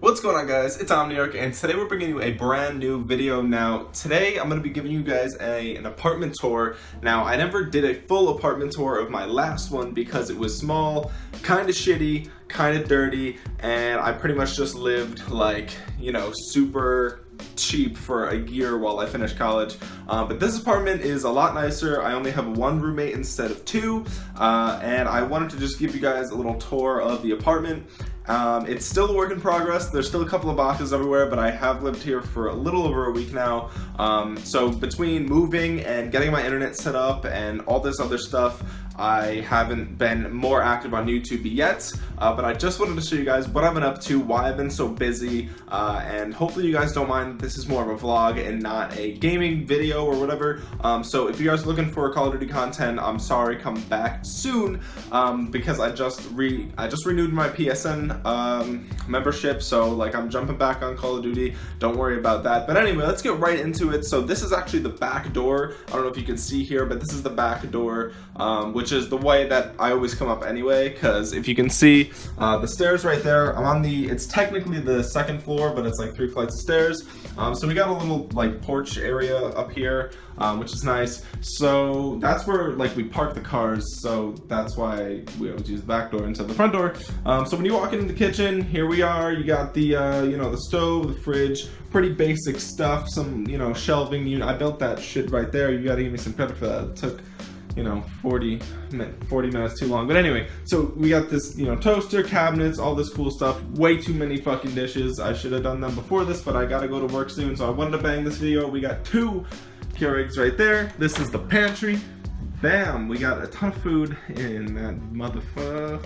What's going on guys, it's Omniarch and today we're bringing you a brand new video. Now today I'm going to be giving you guys a, an apartment tour. Now I never did a full apartment tour of my last one because it was small, kind of shitty, kind of dirty, and I pretty much just lived like, you know, super cheap for a year while I finished college. Uh, but this apartment is a lot nicer. I only have one roommate instead of two. Uh, and I wanted to just give you guys a little tour of the apartment. Um, it's still a work in progress. There's still a couple of boxes everywhere, but I have lived here for a little over a week now. Um, so between moving and getting my internet set up and all this other stuff, I haven't been more active on YouTube yet, uh, but I just wanted to show you guys what I've been up to, why I've been so busy, uh, and hopefully you guys don't mind that this is more of a vlog and not a gaming video or whatever. Um, so if you guys are looking for Call of Duty content, I'm sorry, come back soon um, because I just re I just renewed my PSN um, membership, so like I'm jumping back on Call of Duty. Don't worry about that. But anyway, let's get right into it. So this is actually the back door. I don't know if you can see here, but this is the back door, um, which is the way that I always come up anyway. Because if you can see uh, the stairs right there, I'm on the. It's technically the second floor, but it's like three flights of stairs. Um, so we got a little like porch area up here, um, which is nice. So that's where like we park the cars. So that's why we always use the back door instead of the front door. Um, so when you walk into the kitchen, here we are. You got the uh, you know the stove, the fridge, pretty basic stuff. Some you know shelving. You I built that shit right there. You gotta give me some credit for that. It took you know 40 40 minutes too long. But anyway so we got this you know toaster cabinets all this cool stuff. Way too many fucking dishes. I should have done them before this but i gotta go to work soon. So i wanted to bang this video. We got two Keurigs right there. This is the pantry. Bam we got a ton of food in that motherfucker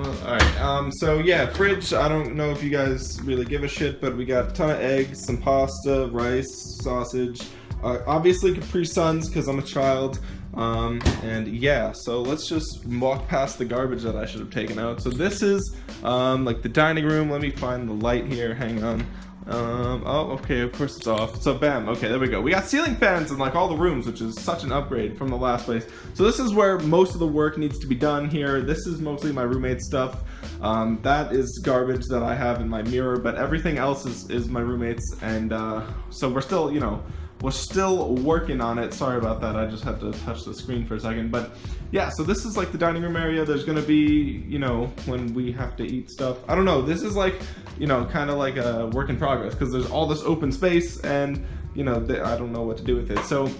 Alright, um, so yeah, fridge, I don't know if you guys really give a shit, but we got a ton of eggs, some pasta, rice, sausage, uh, obviously Capri Suns, because I'm a child, um, and yeah, so let's just walk past the garbage that I should have taken out. So this is um, like the dining room. Let me find the light here. Hang on. Um, oh, okay, of course it's off. So bam, okay, there we go. We got ceiling fans in like all the rooms, which is such an upgrade from the last place. So this is where most of the work needs to be done here. This is mostly my roommate's stuff. Um, that is garbage that I have in my mirror, but everything else is, is my roommate's. And uh, so we're still, you know, we're still working on it. Sorry about that. I just had to touch the screen for a second. But yeah, so this is like the dining room area. There's going to be, you know, when we have to eat stuff. I don't know. This is like, you know, kind of like a work in progress because there's all this open space and, you know, I don't know what to do with it. So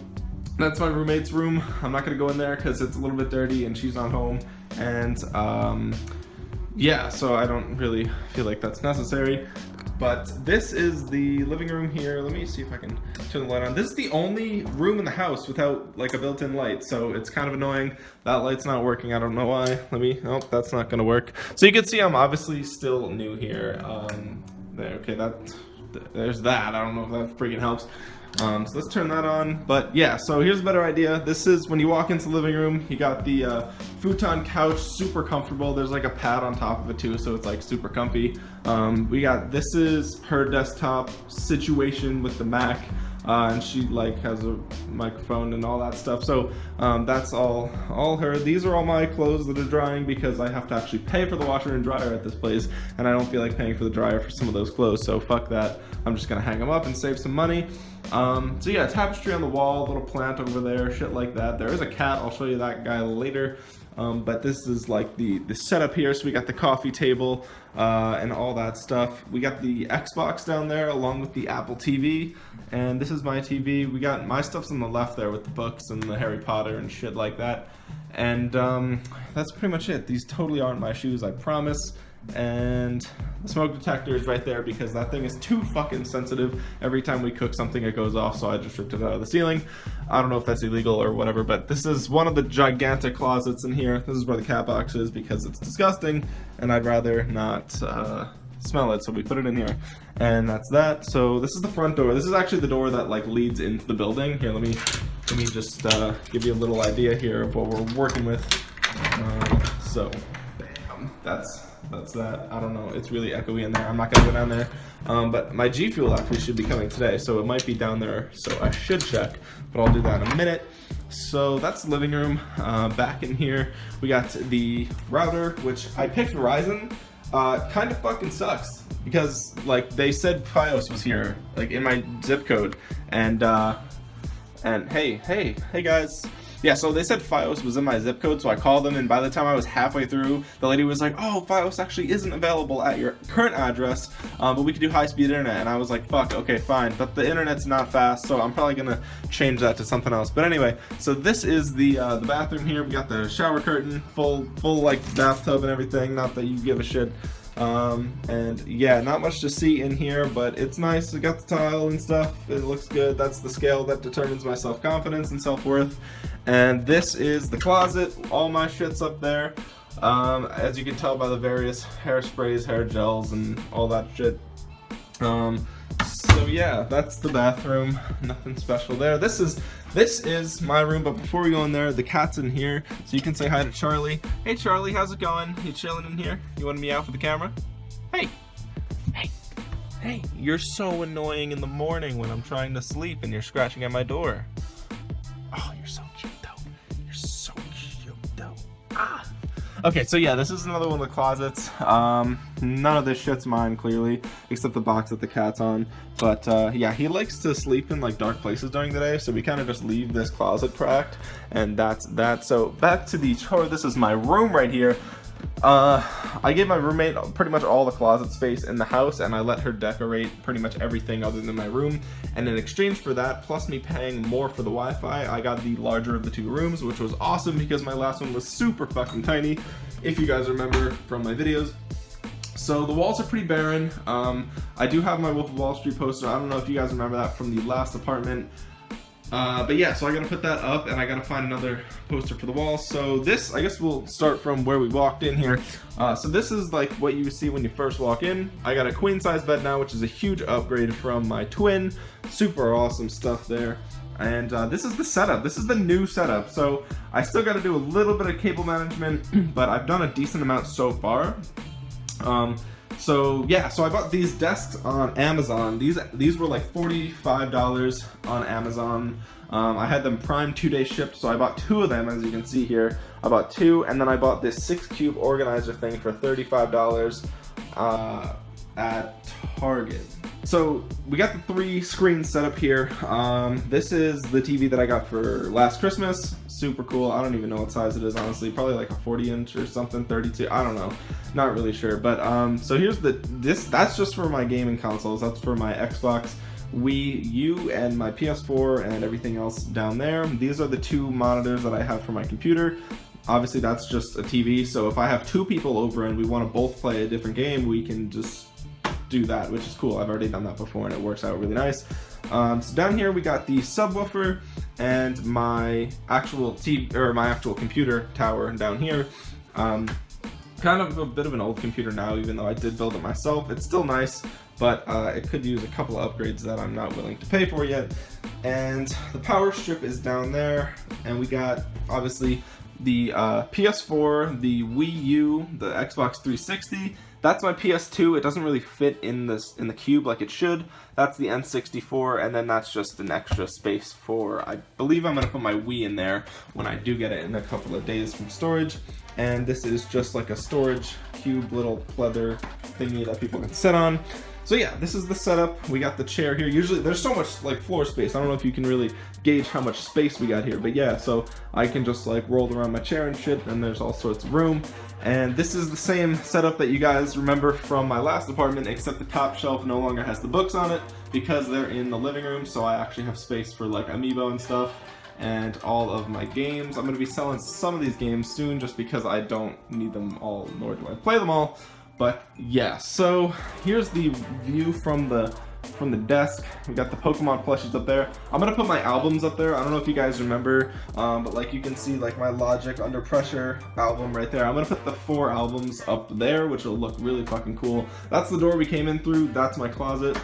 that's my roommate's room. I'm not going to go in there because it's a little bit dirty and she's not home. And, um, yeah, so I don't really feel like that's necessary. But this is the living room here. Let me see if I can turn the light on. This is the only room in the house without like a built-in light, so it's kind of annoying. That light's not working. I don't know why. Let me, oh, that's not gonna work. So you can see I'm obviously still new here. Um, there, okay, that, there's that. I don't know if that freaking helps. Um, so let's turn that on. But yeah, so here's a better idea. This is when you walk into the living room, you got the uh, futon couch, super comfortable. There's like a pad on top of it too, so it's like super comfy. Um, we got, this is her desktop situation with the Mac uh, and she like has a microphone and all that stuff. So um, that's all all her. These are all my clothes that are drying because I have to actually pay for the washer and dryer at this place, and I don't feel like paying for the dryer for some of those clothes. So fuck that. I'm just gonna hang them up and save some money. Um, so yeah, tapestry on the wall, little plant over there, shit like that. There is a cat. I'll show you that guy later. Um, but this is like the, the setup here. So we got the coffee table uh, and all that stuff. We got the Xbox down there along with the Apple TV. And this is my TV. We got my stuff's on the left there with the books and the Harry Potter and shit like that. And um, that's pretty much it. These totally aren't my shoes, I promise and the smoke detector is right there because that thing is too fucking sensitive. Every time we cook something, it goes off, so I just ripped it out of the ceiling. I don't know if that's illegal or whatever, but this is one of the gigantic closets in here. This is where the cat box is because it's disgusting, and I'd rather not uh, smell it, so we put it in here. And that's that. So this is the front door. This is actually the door that like leads into the building. Here, let me let me just uh, give you a little idea here of what we're working with. Uh, so, bam, that's that's that. I don't know. It's really echoey in there. I'm not gonna go down there. Um, but my G Fuel actually should be coming today, so it might be down there. So I should check, but I'll do that in a minute. So that's the living room. Uh, back in here, we got the router, which I picked Verizon uh, kind of fucking sucks because like they said Fios was here, like in my zip code, and uh, and hey, hey, hey guys. Yeah, so they said Fios was in my zip code, so I called them, and by the time I was halfway through, the lady was like, oh, Fios actually isn't available at your current address, um, but we could do high-speed internet, and I was like, fuck, okay, fine, but the internet's not fast, so I'm probably gonna change that to something else. But anyway, so this is the uh, the bathroom here, we got the shower curtain, full, full, like, bathtub and everything, not that you give a shit. Um, and yeah, not much to see in here, but it's nice. I got the tile and stuff. It looks good. That's the scale that determines my self-confidence and self-worth. And this is the closet. All my shit's up there. Um, as you can tell by the various hairsprays, hair gels, and all that shit. Um, so yeah, that's the bathroom. Nothing special there. This is this is my room, but before we go in there, the cat's in here, so you can say hi to Charlie. Hey Charlie, how's it going? You chilling in here? You want to meow for the camera? Hey, hey, hey! You're so annoying in the morning when I'm trying to sleep and you're scratching at my door. Okay, so yeah, this is another one of the closets. Um, none of this shit's mine, clearly, except the box that the cat's on. But uh, yeah, he likes to sleep in like dark places during the day, so we kind of just leave this closet cracked, and that's that. So back to the chore. This is my room right here. Uh, I gave my roommate pretty much all the closet space in the house and I let her decorate pretty much everything other than my room. And in exchange for that, plus me paying more for the Wi-Fi, I got the larger of the two rooms, which was awesome because my last one was super fucking tiny, if you guys remember from my videos. So the walls are pretty barren. Um, I do have my Wolf of Wall Street poster. I don't know if you guys remember that from the last apartment. Uh, but yeah, so I gotta put that up and I gotta find another poster for the wall. So this, I guess we'll start from where we walked in here. Uh, so this is like what you see when you first walk in. I got a queen size bed now, which is a huge upgrade from my twin. Super awesome stuff there. And uh, this is the setup. This is the new setup. So I still gotta do a little bit of cable management, but I've done a decent amount so far. Um, so yeah, so I bought these desks on Amazon. These these were like $45 on Amazon. Um, I had them prime two day shipped, so I bought two of them as you can see here. I bought two, and then I bought this six cube organizer thing for $35 uh, at Target. So we got the three screens set up here. Um, this is the TV that I got for last Christmas. Super cool. I don't even know what size it is, honestly. Probably like a 40 inch or something, 32. I don't know. Not really sure. But um, so here's the this. That's just for my gaming consoles. That's for my Xbox. Wii U and my PS4 and everything else down there. These are the two monitors that I have for my computer obviously that's just a TV so if I have two people over and we want to both play a different game we can just do that, which is cool. I've already done that before and it works out really nice. Um, so down here we got the subwoofer and my actual TV or my actual computer tower down here. Um, kind of a bit of an old computer now, even though I did build it myself. It's still nice, but uh, it could use a couple of upgrades that I'm not willing to pay for yet. And the power strip is down there, and we got obviously the uh, PS4, the Wii U, the Xbox 360, that's my PS2. It doesn't really fit in this in the cube like it should. That's the N64, and then that's just an extra space for. I believe I'm gonna put my Wii in there when I do get it in a couple of days from storage. And this is just like a storage cube, little leather thingy that people can sit on. So yeah, this is the setup. We got the chair here. Usually there's so much like floor space. I don't know if you can really gauge how much space we got here, but yeah, so I can just like roll around my chair and shit and there's all sorts of room. And this is the same setup that you guys remember from my last apartment, except the top shelf no longer has the books on it because they're in the living room, so I actually have space for like Amiibo and stuff and all of my games. I'm going to be selling some of these games soon just because I don't need them all, nor do I play them all. But yeah, so here's the view from the from the desk. We got the Pokemon plushies up there. I'm gonna put my albums up there. I don't know if you guys remember, um, but like you can see like my Logic Under Pressure album right there. I'm gonna put the four albums up there, which will look really fucking cool. That's the door we came in through. That's my closet.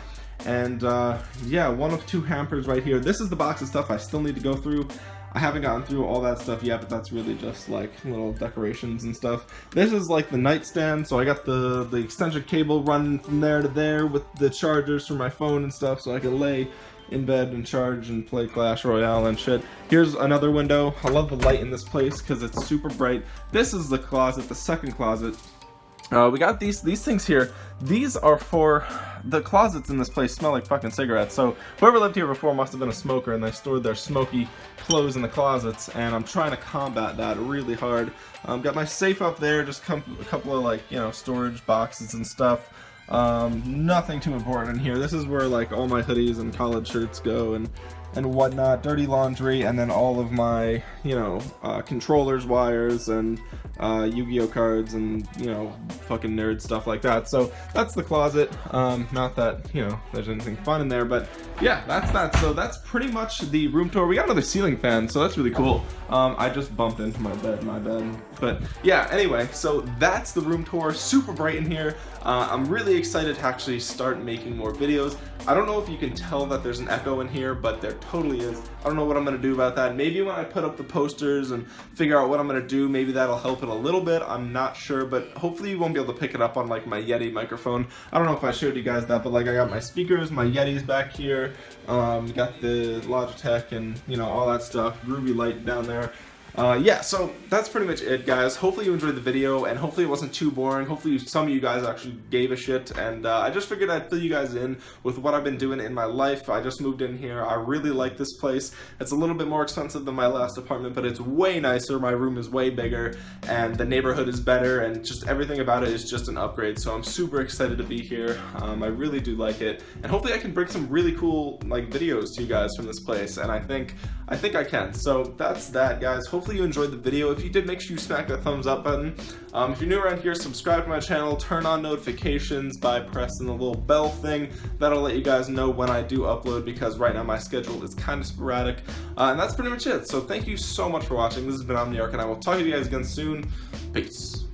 And uh, yeah, one of two hampers right here. This is the box of stuff I still need to go through. I haven't gotten through all that stuff yet, but that's really just like little decorations and stuff. This is like the nightstand, so I got the, the extension cable running from there to there with the chargers for my phone and stuff, so I can lay in bed and charge and play Clash Royale and shit. Here's another window. I love the light in this place because it's super bright. This is the closet, the second closet. Uh, we got these these things here. These are for the closets in this place smell like fucking cigarettes. So whoever lived here before must have been a smoker and they stored their smoky clothes in the closets. And I'm trying to combat that really hard. Um, got my safe up there, just a couple of like you know storage boxes and stuff. Um, nothing too important in here. This is where like all my hoodies and college shirts go and and whatnot, dirty laundry, and then all of my, you know, uh, controllers, wires, and uh, Yu-Gi-Oh cards, and you know, fucking nerd stuff like that. So that's the closet. Um, not that you know there's anything fun in there, but yeah, that's that. So that's pretty much the room tour. We got another ceiling fan, so that's really cool. Um, I just bumped into my bed, my bed. But yeah, anyway, so that's the room tour. Super bright in here. Uh, I'm really excited to actually start making more videos. I don't know if you can tell that there's an echo in here, but there totally is. I don't know what I'm gonna do about that. Maybe when I put up the posters and figure out what I'm gonna do, maybe that'll help it a little bit. I'm not sure, but hopefully you won't be able to pick it up on like my Yeti microphone. I don't know if I showed you guys that, but like I got my speakers, my Yetis back here, um, got the Logitech and you know all that stuff, Ruby light down there. Uh, yeah, so that's pretty much it, guys. Hopefully you enjoyed the video, and hopefully it wasn't too boring. Hopefully some of you guys actually gave a shit, and uh, I just figured I'd fill you guys in with what I've been doing in my life. I just moved in here. I really like this place. It's a little bit more expensive than my last apartment, but it's way nicer. My room is way bigger, and the neighborhood is better, and just everything about it is just an upgrade, so I'm super excited to be here. Um, I really do like it, and hopefully I can bring some really cool like videos to you guys from this place, and I think I think I can. So that's that, guys. Hopefully hopefully you enjoyed the video. If you did, make sure you smack that thumbs up button. Um, if you're new around here, subscribe to my channel, turn on notifications by pressing the little bell thing. That'll let you guys know when I do upload because right now my schedule is kind of sporadic. Uh, and that's pretty much it. So thank you so much for watching. This has been Omniarch and I will talk to you guys again soon. Peace.